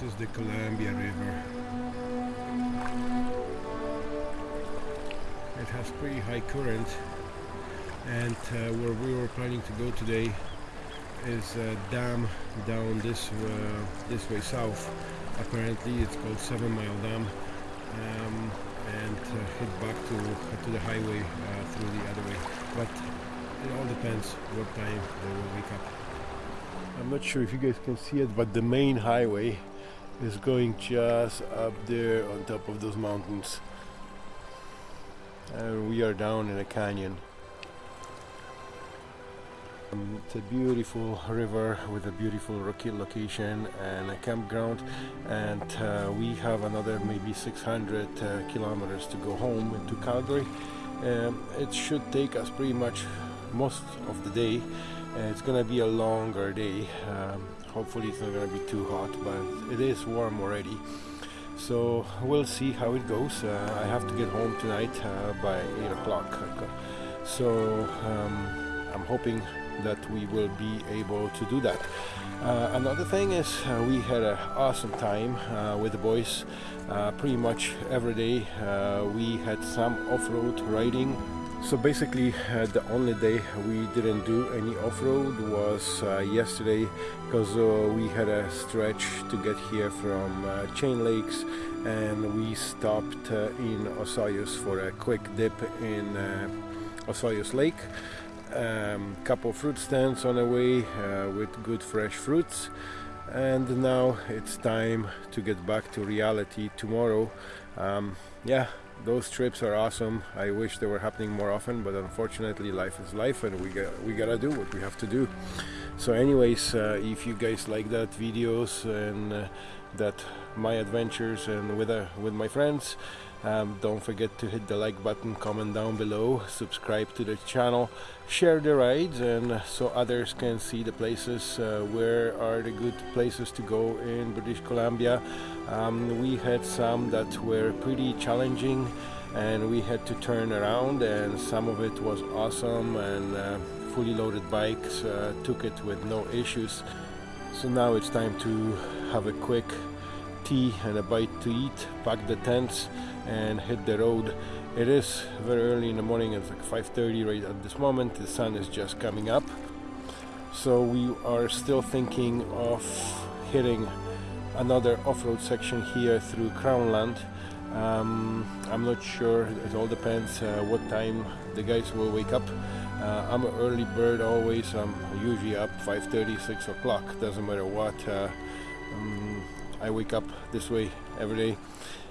this is the Columbia River. It has pretty high current and uh, where we were planning to go today is a dam down this uh, this way south. Apparently it's called Seven Mile Dam um, and uh, head back to, to the highway uh, through the other way. But it all depends what time they will wake up. I'm not sure if you guys can see it, but the main highway is going just up there on top of those mountains. And we are down in a canyon. Um, it's a beautiful river with a beautiful rocky location and a campground and uh, we have another maybe 600 uh, kilometers to go home to Calgary. Um, it should take us pretty much most of the day. Uh, it's gonna be a longer day. Um, hopefully it's not gonna be too hot but it is warm already. So we'll see how it goes. Uh, I have to get home tonight uh, by 8 o'clock. So um, I'm hoping that we will be able to do that. Uh, another thing is uh, we had an awesome time uh, with the boys uh, pretty much every day. We had some off-road riding. So basically uh, the only day we didn't do any off-road was yesterday because we had a stretch to get here from Chain Lakes and we stopped in Osoyoos for a quick dip in Osoyoos Lake. Um, couple fruit stands on the way uh, with good fresh fruits. And now it's time to get back to reality tomorrow. Um, yeah those trips are awesome. I wish they were happening more often but unfortunately life is life and we got we gotta do what we have to do. So anyways uh, if you guys like that videos and uh, that my adventures and with uh, with my friends um, don't forget to hit the like button comment down below subscribe to the channel share the rides and so others can see the places uh, where are the good places to go in British Columbia. Um, we had some that were pretty challenging and we had to turn around and some of it was awesome and uh, fully loaded bikes uh, took it with no issues. So now it's time to have a quick tea and a bite to eat pack the tents and hit the road. It is very early in the morning it's like 5:30 right at this moment the sun is just coming up. So we are still thinking of hitting another off-road section here through Crownland. Um, I'm not sure it all depends uh, what time the guys will wake up. Uh, I'm an early bird always I'm usually up 5:30 6 o'clock doesn't matter what uh, um, I wake up this way every day.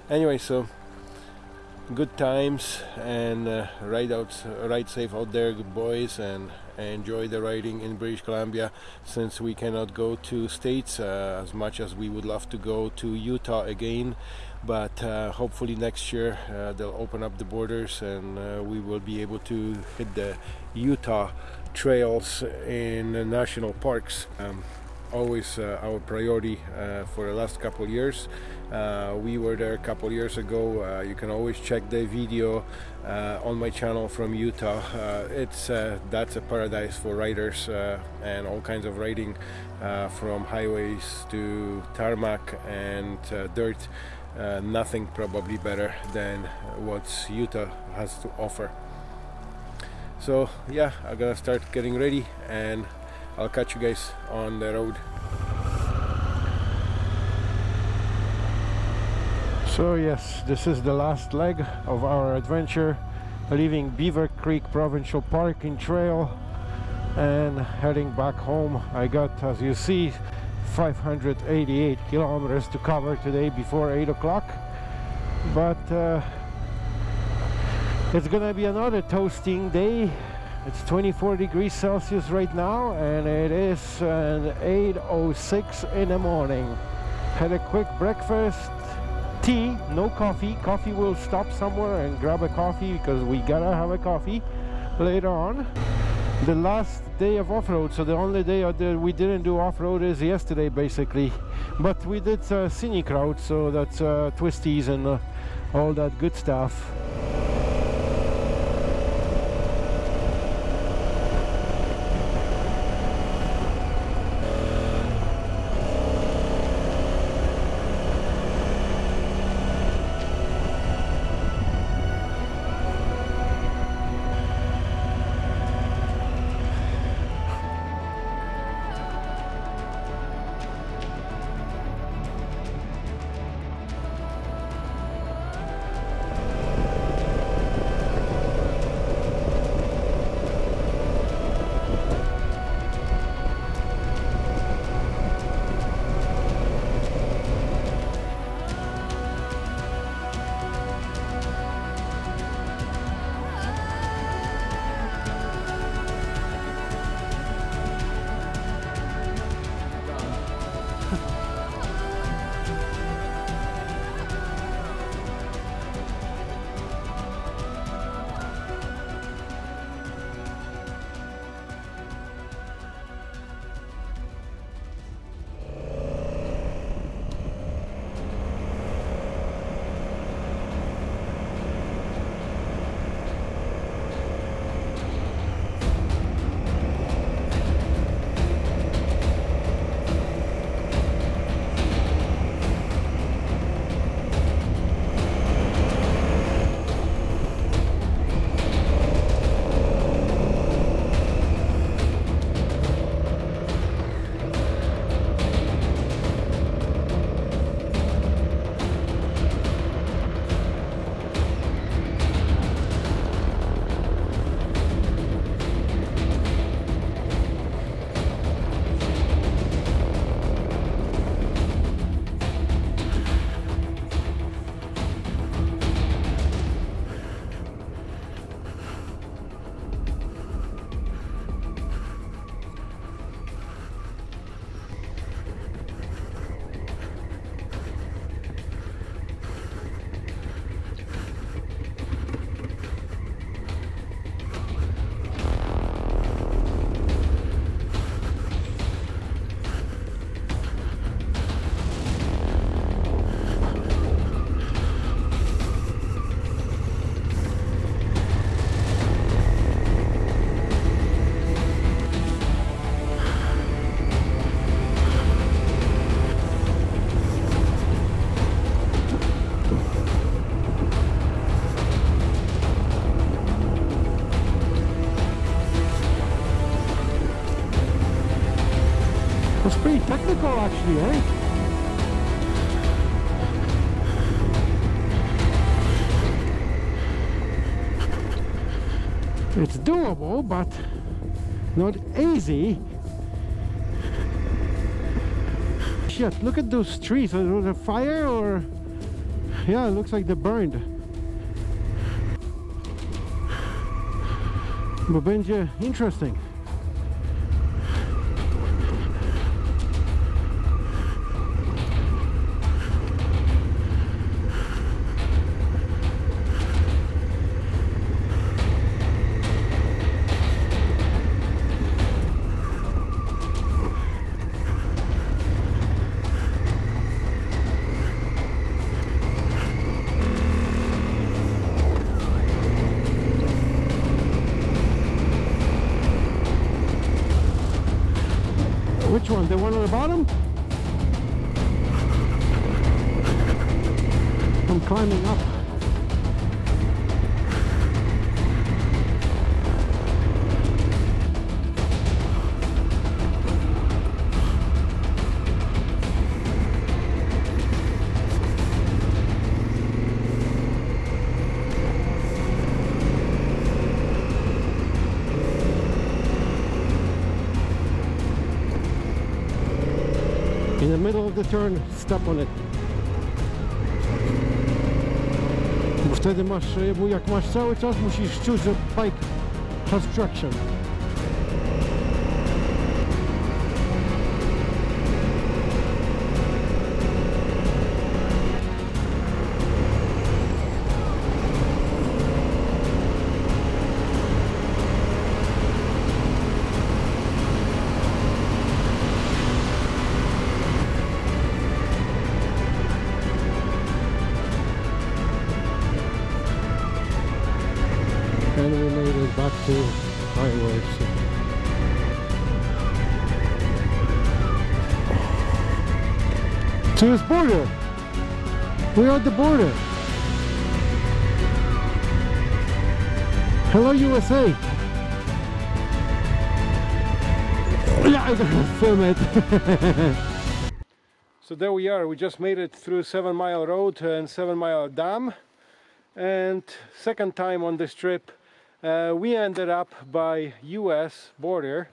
Anyway so good times and uh, ride out ride safe out there good boys and enjoy the riding in British Columbia since we cannot go to states uh, as much as we would love to go to Utah again. But uh, hopefully next year uh, they'll open up the borders and uh, we will be able to hit the Utah trails in national parks. Um, always uh, our priority uh, for the last couple years. Uh, we were there a couple years ago. Uh, you can always check the video uh, on my channel from Utah. Uh, it's that's a paradise for riders and all kinds of riding from highways to tarmac and dirt. nothing probably better than what Utah has to offer. So yeah, I'm gonna start getting ready and I'll catch you guys on the road. So yes, this is the last leg of our adventure leaving Beaver Creek Provincial Park in Trail and heading back home. I got, as you see, 588 kilometers to cover today before 8 o'clock but uh, it's gonna be another toasting day it's 24 degrees Celsius right now and it is an 8.06 in the morning. Had a quick breakfast, tea, no coffee. Coffee will stop somewhere and grab a coffee because we gotta have a coffee later on. The last day of off-road, so the only day that we didn't do off-road is yesterday basically. But we did uh, scenic route, so that's uh, twisties and uh, all that good stuff. Pretty technical actually, eh? It's doable, but not easy. Shit, look at those trees. Was it a fire or... Yeah, it looks like they're burned. Będzie interesting. In the middle of the turn, step on it. Bo wtedy masz, jak masz cały czas, musisz czuć, że bike has traction. To this border. We're at the border. Hello USA. Yeah, I'm gonna film it. So there we are. We just made it through Seven Mile Road and Seven Mile Dam. And second time on this trip, uh, we ended up by US border.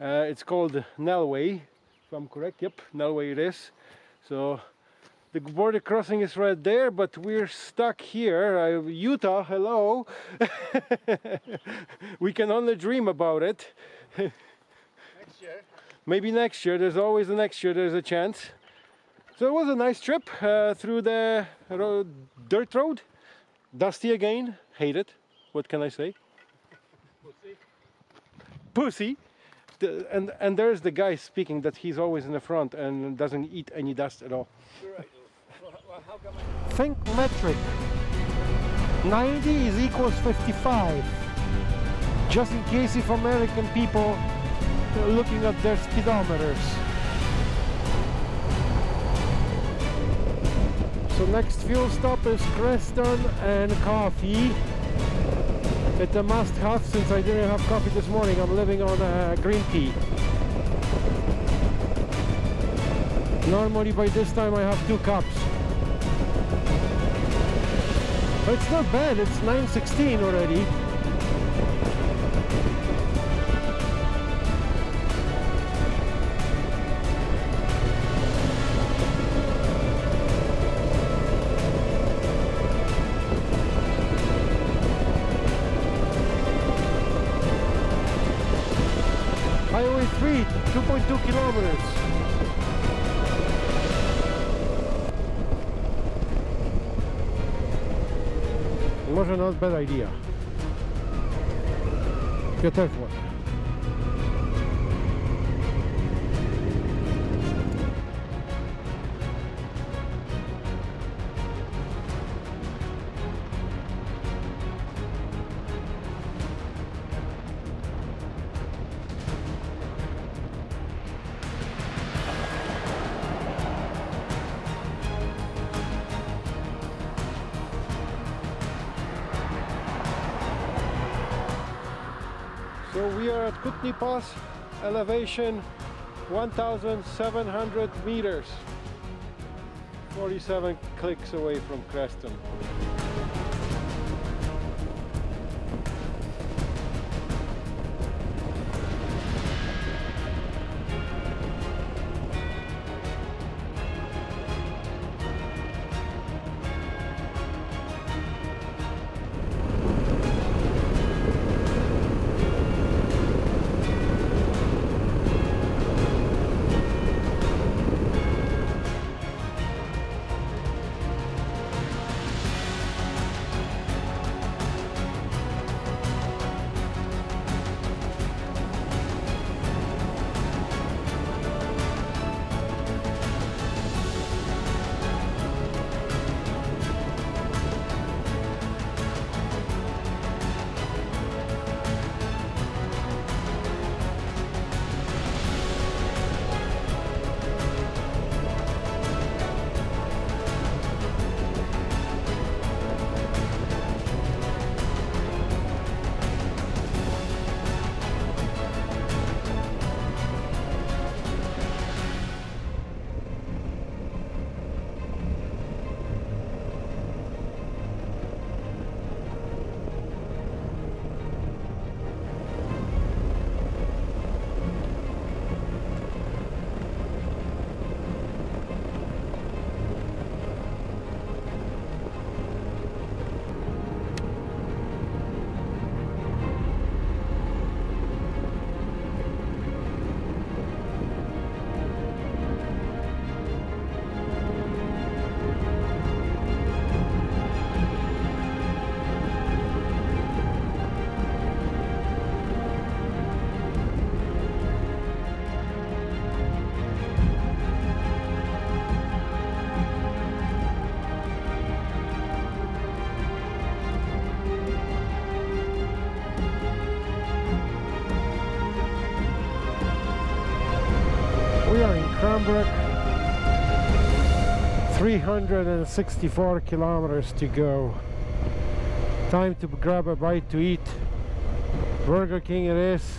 Uh, it's called Nelway, if I'm correct. Yep, Nelway it is. So the border crossing is right there, but we're stuck here. Uh, Utah, hello. we can only dream about it. Next year. Maybe next year. There's always the next year. There's a chance. So it was a nice trip uh, through the road, dirt road. Dusty again. Hate it. What can I say? Pussy. Pussy. The, and and there's the guy speaking that he's always in the front and doesn't eat any dust at all. Think metric. 90 is equals 55. Just in case if American people are looking at their speedometers. So next fuel stop is Creston and coffee. It's a must have since I didn't have coffee this morning. I'm living on uh, green tea. Normally by this time I have two cups. But it's not bad, it's 9.16 already. bad idea. Get F1. here at Kootenay Pass, elevation 1,700 meters, 47 clicks away from Creston. 364 kilometers to go. Time to grab a bite to eat. Burger King it is.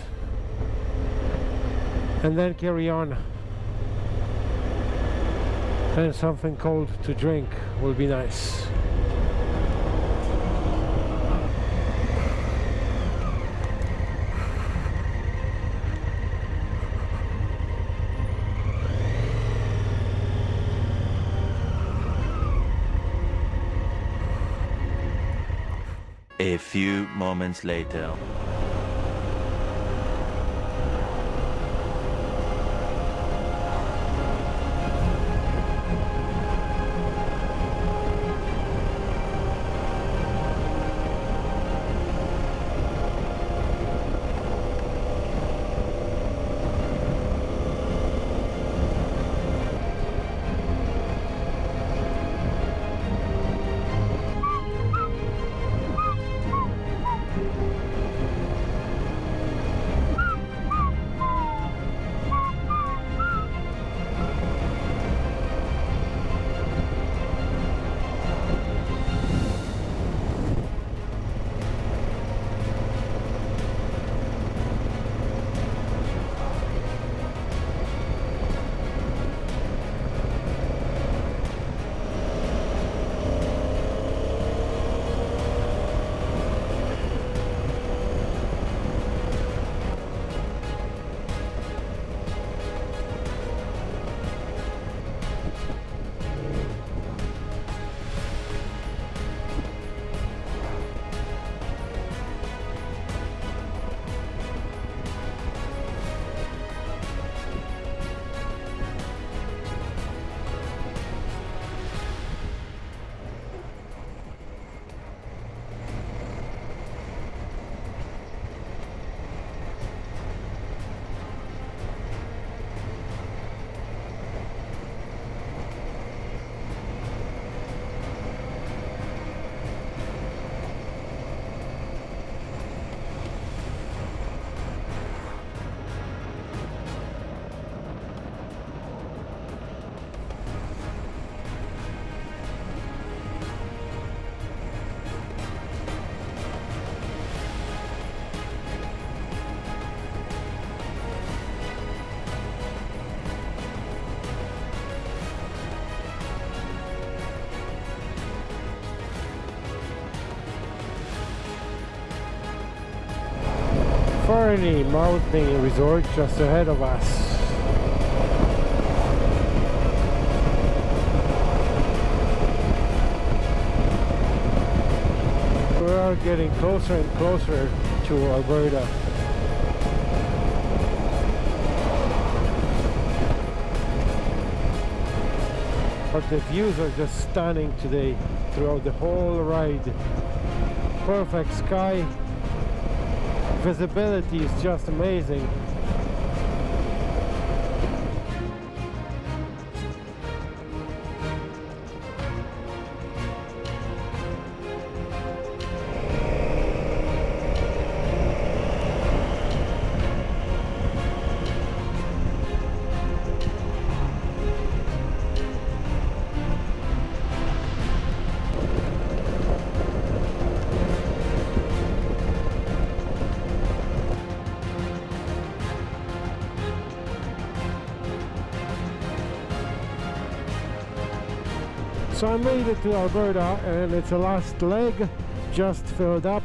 And then carry on. And something cold to drink will be nice. A few moments later. Fernie Mountain Resort just ahead of us. We are getting closer and closer to Alberta. But the views are just stunning today throughout the whole ride. Perfect sky, visibility is just amazing. So I made it to Alberta and it's the last leg just filled up.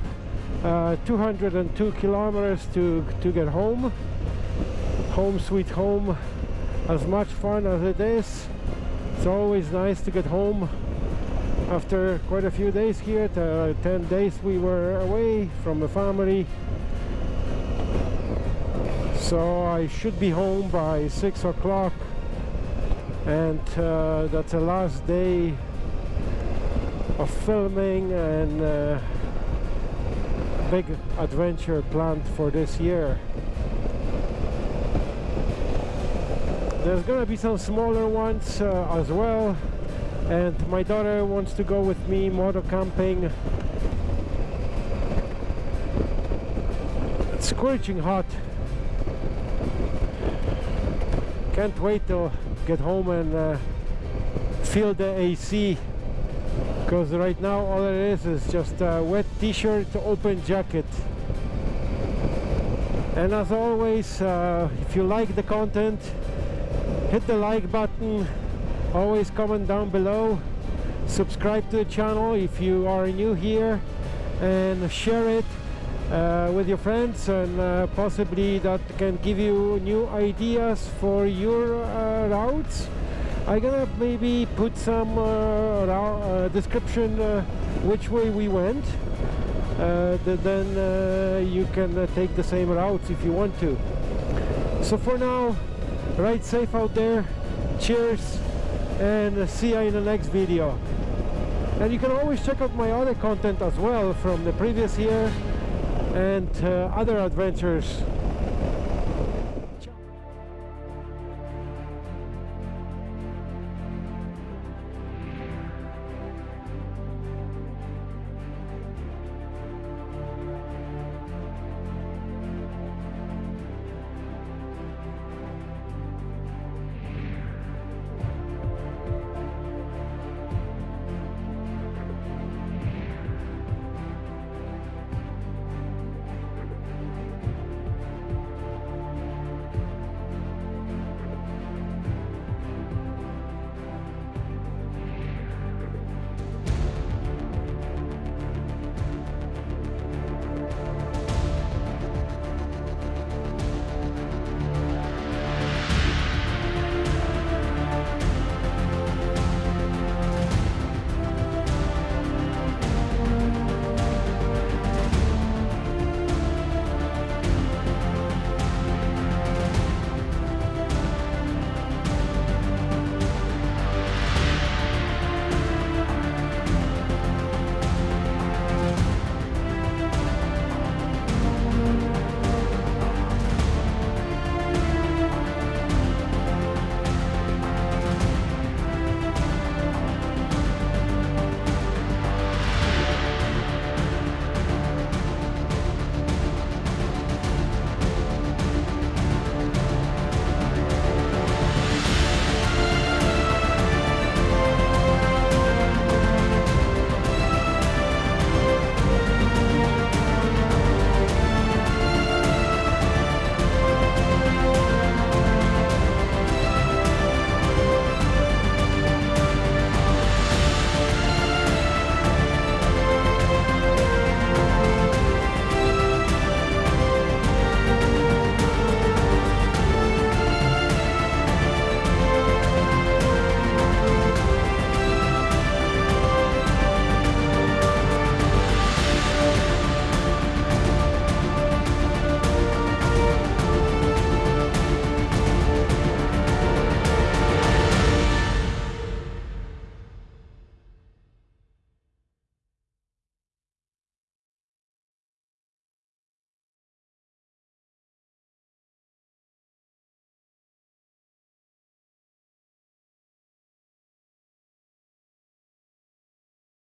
Uh, 202 kilometers to, to get home. Home sweet home. As much fun as it is. It's always nice to get home after quite a few days here. Uh, 10 days we were away from the family. So I should be home by 6 o'clock and uh, that's the last day of filming and uh, big adventure planned for this year. There's gonna be some smaller ones uh, as well. And my daughter wants to go with me moto camping. It's scorching hot. Can't wait to get home and uh, feel the AC because right now all it is is just a wet t-shirt open jacket. And as always uh, if you like the content hit the like button. Always comment down below. Subscribe to the channel if you are new here and share it with your friends and uh, possibly that can give you new ideas for your uh, routes. I'm gonna maybe put some uh, uh, description uh, which way we went. Then you can take the same routes if you want to. So for now ride safe out there. Cheers and see you in the next video. And you can always check out my other content as well from the previous year and uh, other adventures